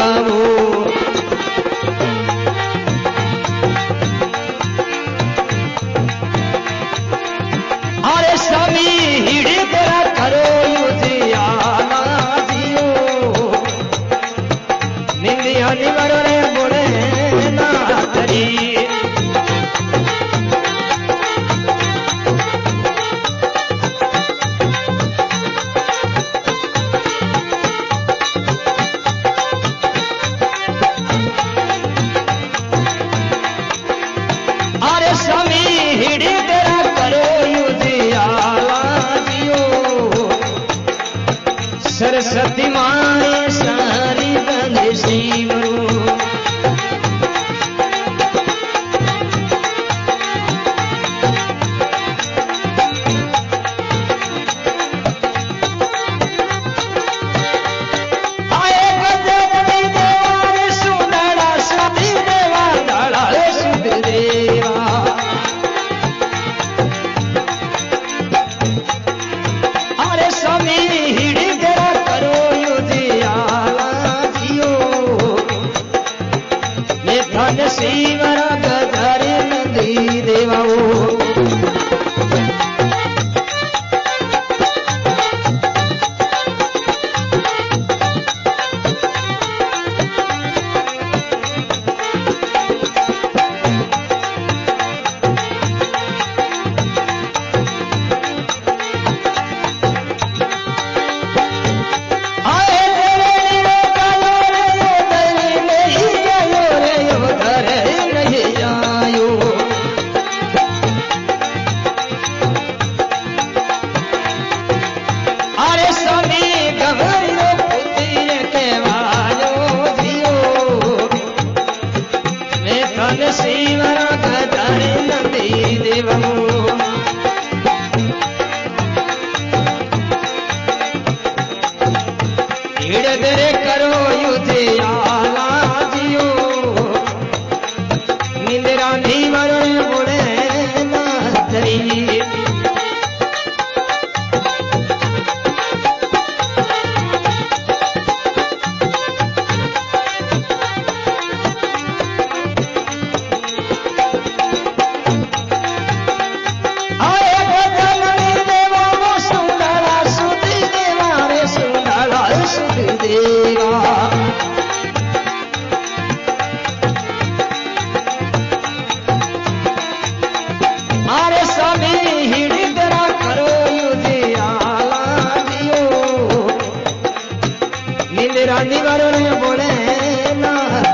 बाबू हरे समी सरस्वती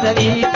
Sadhita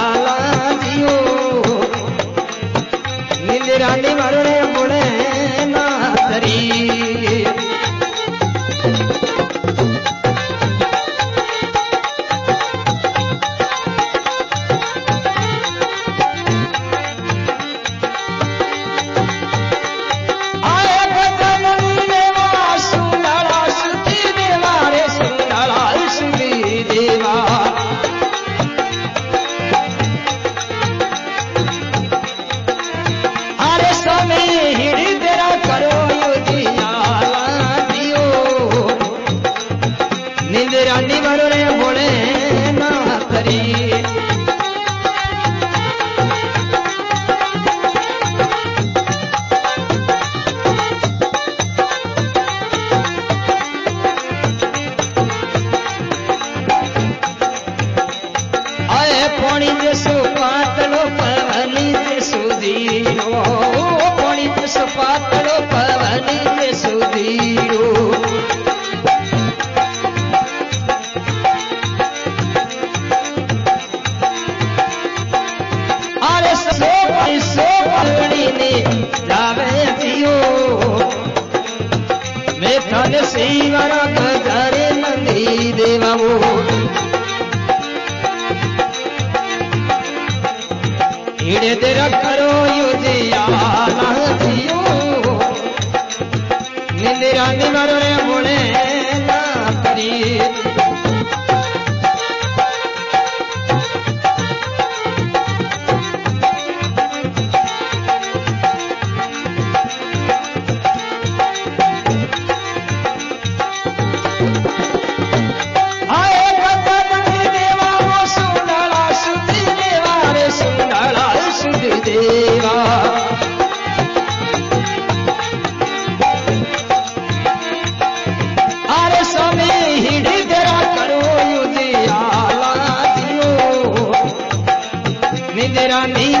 પોણી દેશો પાતળો પવની તે સુધીરો પોણી દેશો પાતળો પવની તે સુધીરો અરે સો સો પવણીને જાવે જીઓ મેં તને શિવરા ગજારે નંદી દેવાઓ निंदिरा करोजीर मुड़े रानी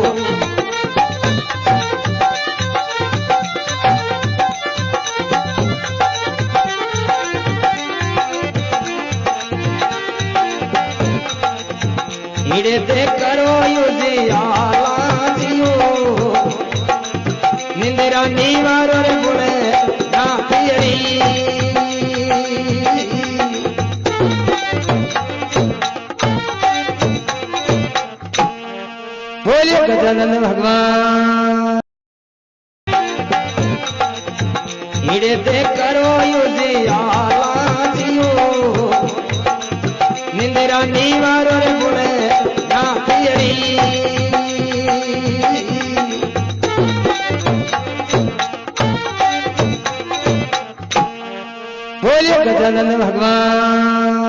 भीड़ पे करो युजियाला जियो निंदरा नीवार गुण ना पियरी बोलिए गजानंद भगवान। हिड़े पे करो युजिया तरानी वारो बोलिए गजानंद भगवान।